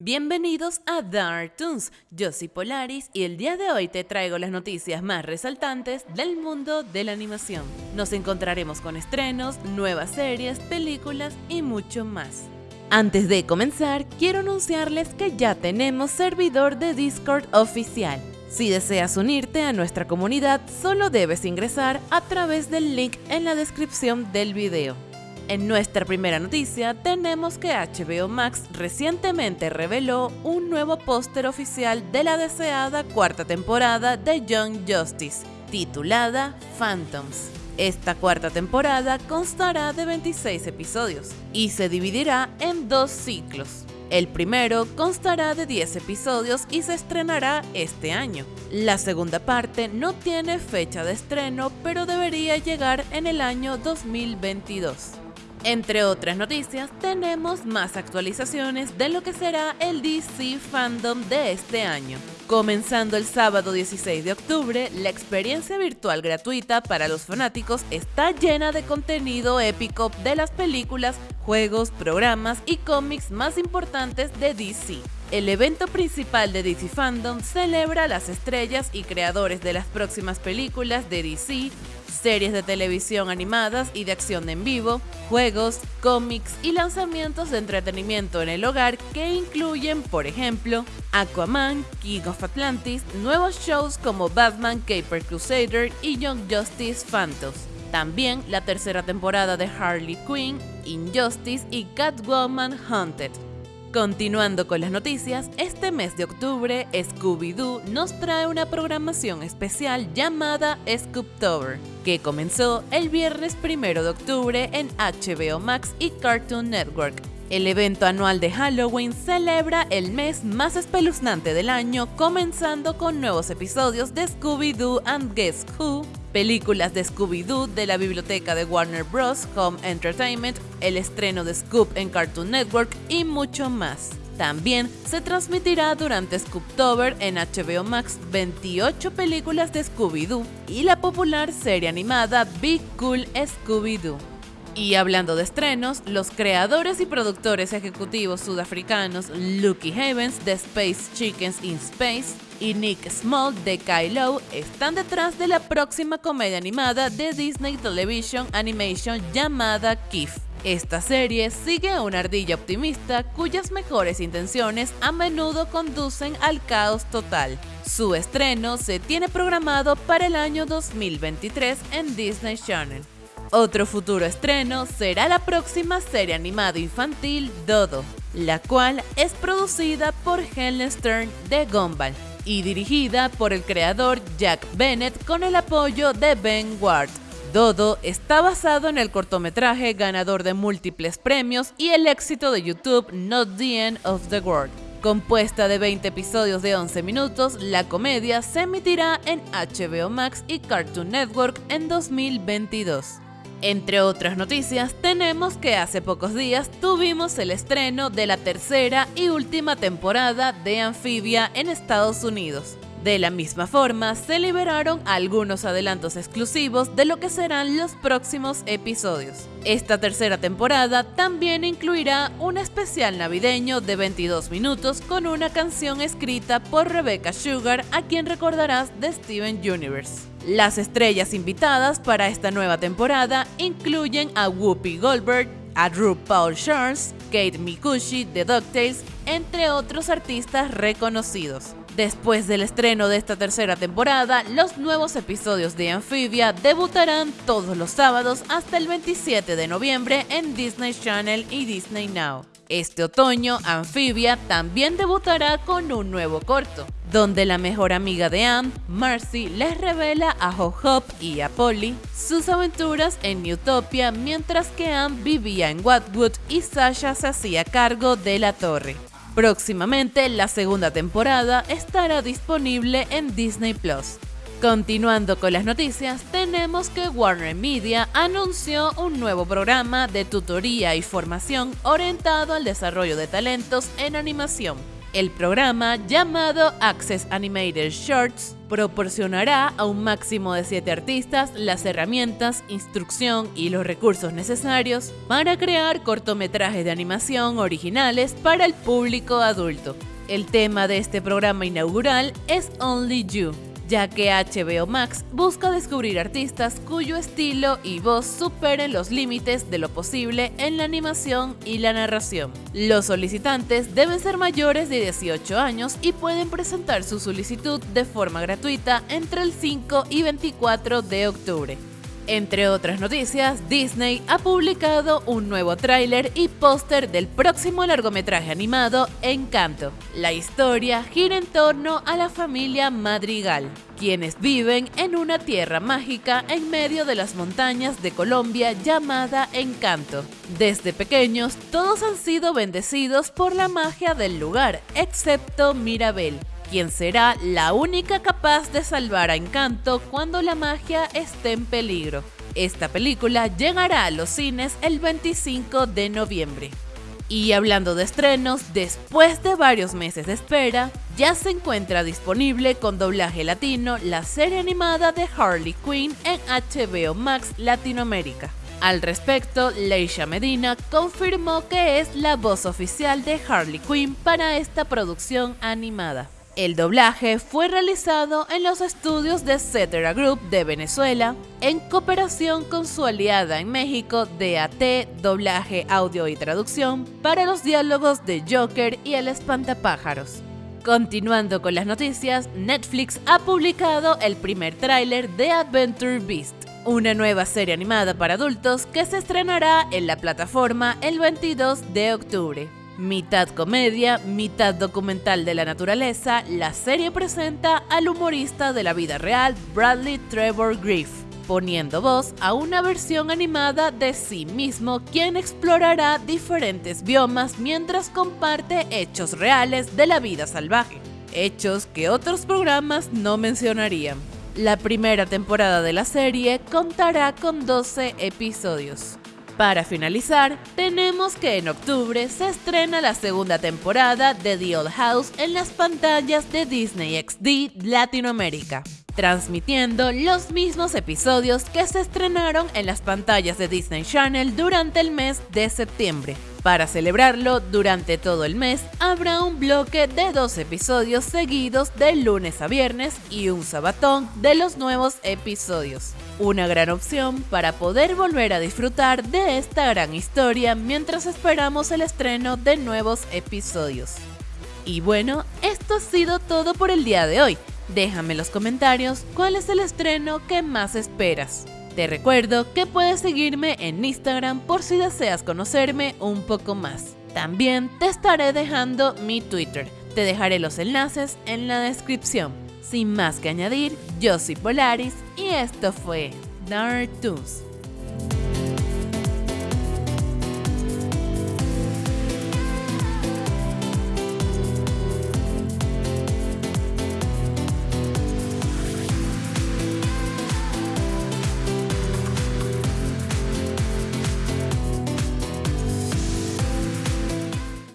Bienvenidos a Dark Toons, yo soy Polaris y el día de hoy te traigo las noticias más resaltantes del mundo de la animación. Nos encontraremos con estrenos, nuevas series, películas y mucho más. Antes de comenzar, quiero anunciarles que ya tenemos servidor de Discord oficial. Si deseas unirte a nuestra comunidad, solo debes ingresar a través del link en la descripción del video. En nuestra primera noticia tenemos que HBO Max recientemente reveló un nuevo póster oficial de la deseada cuarta temporada de Young Justice, titulada Phantoms. Esta cuarta temporada constará de 26 episodios y se dividirá en dos ciclos. El primero constará de 10 episodios y se estrenará este año. La segunda parte no tiene fecha de estreno, pero debería llegar en el año 2022. Entre otras noticias, tenemos más actualizaciones de lo que será el DC Fandom de este año. Comenzando el sábado 16 de octubre, la experiencia virtual gratuita para los fanáticos está llena de contenido épico de las películas, juegos, programas y cómics más importantes de DC. El evento principal de DC Fandom celebra las estrellas y creadores de las próximas películas de DC, series de televisión animadas y de acción en vivo, juegos, cómics y lanzamientos de entretenimiento en el hogar que incluyen, por ejemplo, Aquaman, King of Atlantis, nuevos shows como Batman Caper Crusader y Young Justice Phantoms. También la tercera temporada de Harley Quinn, Injustice y Catwoman Hunted. Continuando con las noticias, este mes de octubre Scooby-Doo nos trae una programación especial llamada Scooptober, que comenzó el viernes 1 de octubre en HBO Max y Cartoon Network. El evento anual de Halloween celebra el mes más espeluznante del año, comenzando con nuevos episodios de Scooby-Doo and Guess Who, películas de Scooby-Doo de la biblioteca de Warner Bros. Home Entertainment, el estreno de Scoop en Cartoon Network y mucho más. También se transmitirá durante Scooptober en HBO Max 28 películas de Scooby-Doo y la popular serie animada Big Cool Scooby-Doo. Y hablando de estrenos, los creadores y productores ejecutivos sudafricanos Lucky Havens de Space Chickens in Space y Nick Small de Kylo están detrás de la próxima comedia animada de Disney Television Animation llamada Kif. Esta serie sigue a una ardilla optimista cuyas mejores intenciones a menudo conducen al caos total. Su estreno se tiene programado para el año 2023 en Disney Channel. Otro futuro estreno será la próxima serie animada infantil Dodo, la cual es producida por Helen Stern de Gumball y dirigida por el creador Jack Bennett con el apoyo de Ben Ward. Dodo está basado en el cortometraje ganador de múltiples premios y el éxito de YouTube Not the End of the World. Compuesta de 20 episodios de 11 minutos, la comedia se emitirá en HBO Max y Cartoon Network en 2022. Entre otras noticias, tenemos que hace pocos días tuvimos el estreno de la tercera y última temporada de Amphibia en Estados Unidos. De la misma forma, se liberaron algunos adelantos exclusivos de lo que serán los próximos episodios. Esta tercera temporada también incluirá un especial navideño de 22 minutos con una canción escrita por Rebecca Sugar, a quien recordarás de Steven Universe. Las estrellas invitadas para esta nueva temporada incluyen a Whoopi Goldberg, a RuPaul Charles, Kate Mikushi de DuckTales, entre otros artistas reconocidos. Después del estreno de esta tercera temporada, los nuevos episodios de Amphibia debutarán todos los sábados hasta el 27 de noviembre en Disney Channel y Disney Now. Este otoño, Amphibia también debutará con un nuevo corto donde la mejor amiga de Anne, Marcy, les revela a Hop y a Polly sus aventuras en Utopia mientras que Anne vivía en Watwood y Sasha se hacía cargo de la torre. Próximamente, la segunda temporada estará disponible en Disney Plus. Continuando con las noticias, tenemos que Warner Media anunció un nuevo programa de tutoría y formación orientado al desarrollo de talentos en animación El programa, llamado Access Animated Shorts, proporcionará a un máximo de 7 artistas las herramientas, instrucción y los recursos necesarios para crear cortometrajes de animación originales para el público adulto. El tema de este programa inaugural es Only You, ya que HBO Max busca descubrir artistas cuyo estilo y voz superen los límites de lo posible en la animación y la narración. Los solicitantes deben ser mayores de 18 años y pueden presentar su solicitud de forma gratuita entre el 5 y 24 de octubre. Entre otras noticias, Disney ha publicado un nuevo tráiler y póster del próximo largometraje animado Encanto. La historia gira en torno a la familia Madrigal, quienes viven en una tierra mágica en medio de las montañas de Colombia llamada Encanto. Desde pequeños, todos han sido bendecidos por la magia del lugar, excepto Mirabel, quien será la única capaz de salvar a Encanto cuando la magia esté en peligro. Esta película llegará a los cines el 25 de noviembre. Y hablando de estrenos, después de varios meses de espera, ya se encuentra disponible con doblaje latino la serie animada de Harley Quinn en HBO Max Latinoamérica. Al respecto, Leisha Medina confirmó que es la voz oficial de Harley Quinn para esta producción animada. El doblaje fue realizado en los estudios de Cetera Group de Venezuela, en cooperación con su aliada en México, DAT, Doblaje, Audio y Traducción, para los diálogos de Joker y El Espantapájaros. Continuando con las noticias, Netflix ha publicado el primer tráiler de Adventure Beast, una nueva serie animada para adultos que se estrenará en la plataforma el 22 de octubre. Mitad comedia, mitad documental de la naturaleza, la serie presenta al humorista de la vida real Bradley Trevor Griff, poniendo voz a una versión animada de sí mismo quien explorará diferentes biomas mientras comparte hechos reales de la vida salvaje, hechos que otros programas no mencionarían. La primera temporada de la serie contará con 12 episodios. Para finalizar, tenemos que en octubre se estrena la segunda temporada de The Old House en las pantallas de Disney XD Latinoamérica, transmitiendo los mismos episodios que se estrenaron en las pantallas de Disney Channel durante el mes de septiembre. Para celebrarlo, durante todo el mes habrá un bloque de dos episodios seguidos de lunes a viernes y un sabatón de los nuevos episodios. Una gran opción para poder volver a disfrutar de esta gran historia mientras esperamos el estreno de nuevos episodios. Y bueno, esto ha sido todo por el día de hoy. Déjame en los comentarios cuál es el estreno que más esperas. Te recuerdo que puedes seguirme en Instagram por si deseas conocerme un poco más. También te estaré dejando mi Twitter. Te dejaré los enlaces en la descripción. Sin más que añadir, yo soy Polaris y esto fue Dark Toons.